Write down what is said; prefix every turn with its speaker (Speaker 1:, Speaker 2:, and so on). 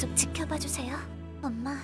Speaker 1: 계속 지켜봐 주세요. 엄마,